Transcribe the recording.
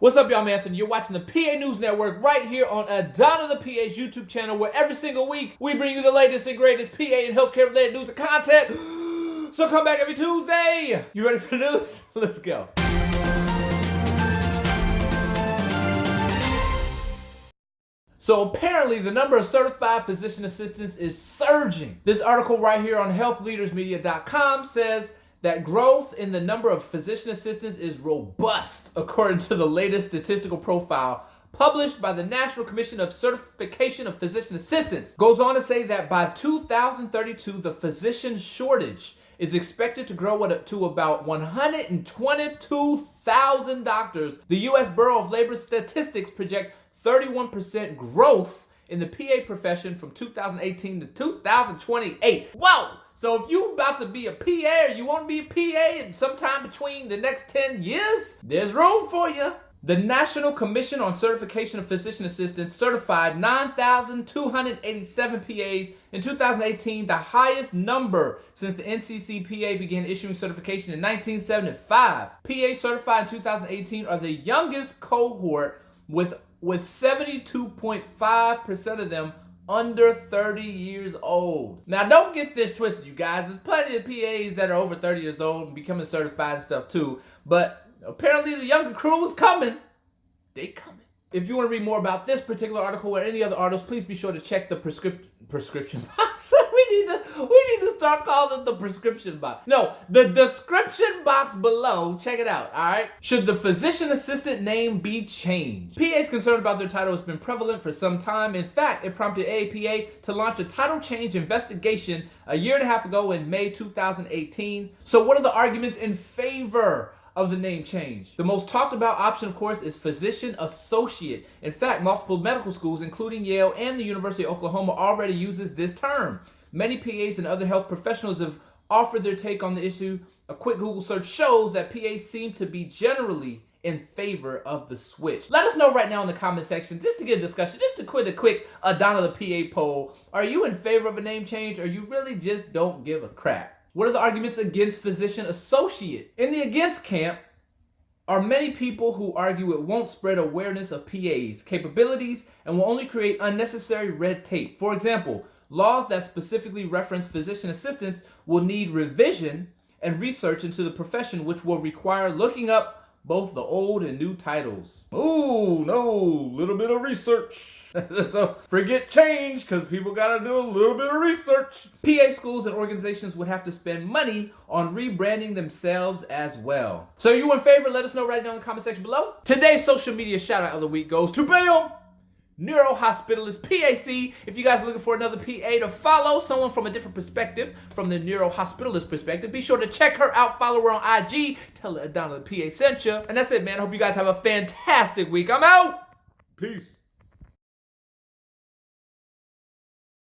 What's up, y'all? Anthony. You're watching the PA News Network right here on Adana the PA's YouTube channel, where every single week we bring you the latest and greatest PA and healthcare related news and content. So come back every Tuesday. You ready for the news? Let's go. So apparently the number of certified physician assistants is surging. This article right here on healthleadersmedia.com says that growth in the number of physician assistants is robust, according to the latest statistical profile published by the National Commission of Certification of Physician Assistants. Goes on to say that by 2032, the physician shortage is expected to grow to about 122,000 doctors. The U.S. Bureau of Labor Statistics project 31% growth in the PA profession from 2018 to 2028. Whoa! So if you about to be a PA or you want to be a PA in sometime between the next 10 years, there's room for you. The National Commission on Certification of Physician Assistants certified 9,287 PAs in 2018, the highest number since the NCCPA began issuing certification in 1975. PA certified in 2018 are the youngest cohort with with 72.5% of them under 30 years old. Now, don't get this twisted, you guys. There's plenty of PAs that are over 30 years old and becoming certified and stuff too. But apparently the younger crew is coming. They coming. If you want to read more about this particular article or any other articles, please be sure to check the prescription prescription box. We need to we need to start calling it the prescription box. No, the description box below. Check it out. All right. Should the physician assistant name be changed? PA's concern about their title has been prevalent for some time. In fact, it prompted AAPA to launch a title change investigation a year and a half ago in May 2018. So, what are the arguments in favor? of the name change. The most talked about option, of course, is physician associate. In fact, multiple medical schools, including Yale and the University of Oklahoma, already uses this term. Many PAs and other health professionals have offered their take on the issue. A quick Google search shows that PAs seem to be generally in favor of the switch. Let us know right now in the comment section, just to get a discussion, just to quit a quick Adana the PA poll. Are you in favor of a name change or you really just don't give a crap? What are the arguments against physician associate? In the against camp are many people who argue it won't spread awareness of PA's capabilities and will only create unnecessary red tape. For example, laws that specifically reference physician assistants will need revision and research into the profession which will require looking up both the old and new titles. Oh, no, little bit of research. so forget change because people got to do a little bit of research. PA schools and organizations would have to spend money on rebranding themselves as well. So you in favor? Let us know right down in the comment section below. Today's social media shout out of the week goes to Bam! Neuro Hospitalist PAC. If you guys are looking for another PA to follow, someone from a different perspective, from the Neurohospitalist perspective, be sure to check her out. Follow her on IG. Tell her Adana the PA sent you. And that's it, man. I hope you guys have a fantastic week. I'm out. Peace.